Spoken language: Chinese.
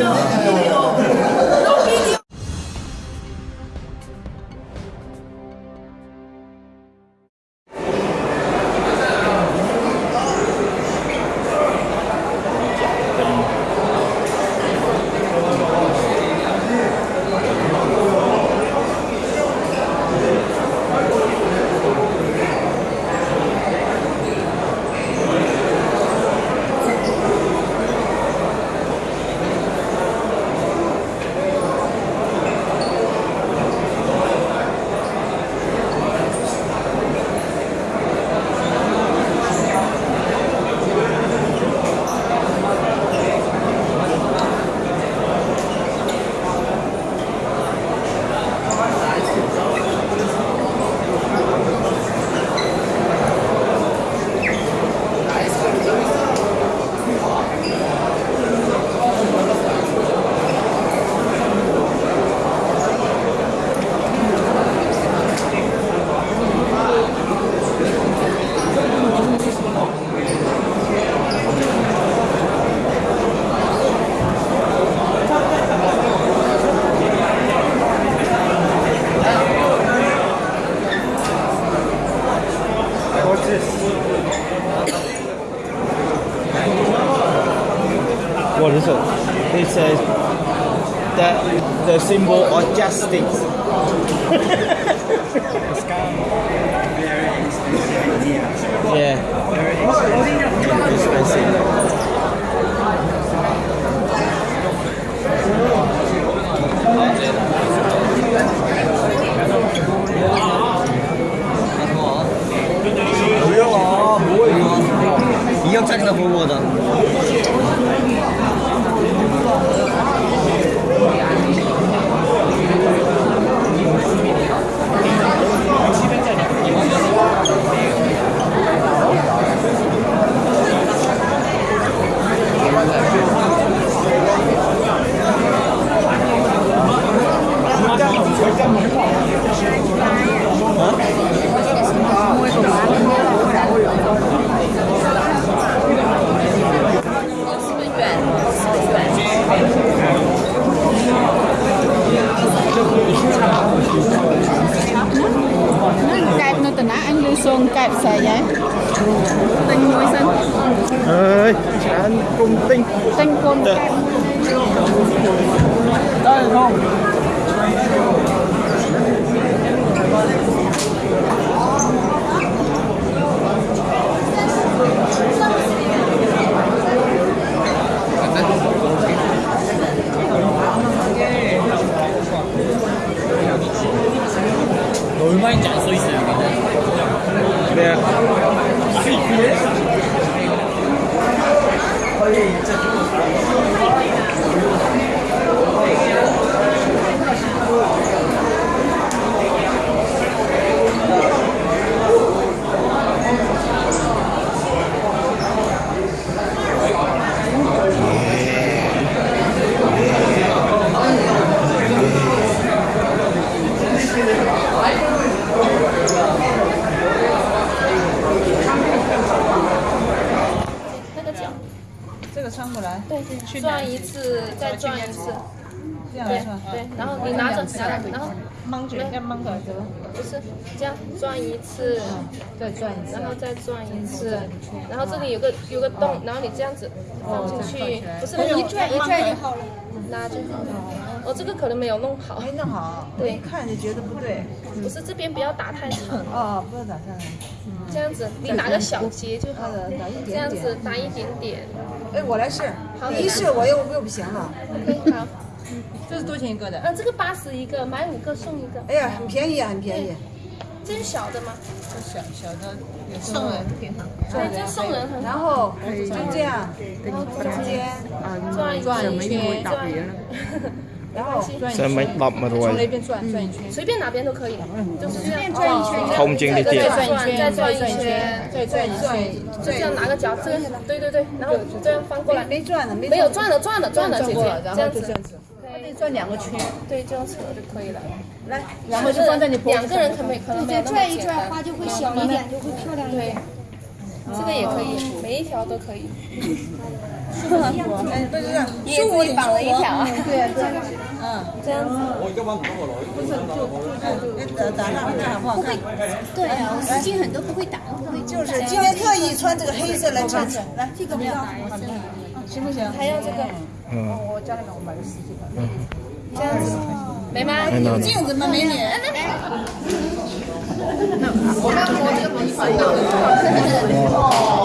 No. What is it? It says that the symbol of justice. ឬសូនកែបស្រីហ៎ទិញមួយសិនអើយច្រើនគុំទិញទិញគុំកែបទៅហង 마인지 안 써 있어요. nè 네, 转一次，再转一次。这样对？对，然后你拿着，拿着，然后蒙卷要蒙过来，对吧？不是这样转一次，再转一次然后再转一次，然后这里有个有个洞，然后你这样子放进去，不是一转一转就好了。拉就好了。哦，这个可能没有弄好，没弄好，对一看就觉得不对。不是这边不要打太长，哦，不要打太长。这样子你拿个小结就好了，打一这样。子打一点点。哎，我来试好，你一试我又又不行了。OK，好，这是多少钱一个的？嗯，这个八十一个，买五个送一个。哎呀，很便宜啊，很便宜。这是小的吗？小小的送人挺好。对，这送人很好。然后就这样，然后中间，转一转一圈。转，然后 mấy bọc mà 从那边转转一圈。随便哪边都可以，就是这样。转一圈，空间的再转一圈，再转一圈，再转一圈，就这样拿个脚，这个对对对，然后这样翻过来，没转的，没没有转了转了转了，姐姐。转过了，然这样子。后就这样子。OK，可以转两个圈，对，这样扯就可以了。来，然后就放在你脖子上。两个人可没可能没有那么转一。转花就会小一点，就会漂亮一对点。，这个也可以，每一条都可以。哎，对对对，自己绑了一条啊？对对，嗯，这样子。打打上看好不会？对啊，我时间很多不会打，不会就是今天特意穿这个黑色来衬来这个不要，行不行？还要这个？嗯，我家里面我买了十几个。这样子。没吗？有镜子吗，美女？那没。那我这个不是。哦。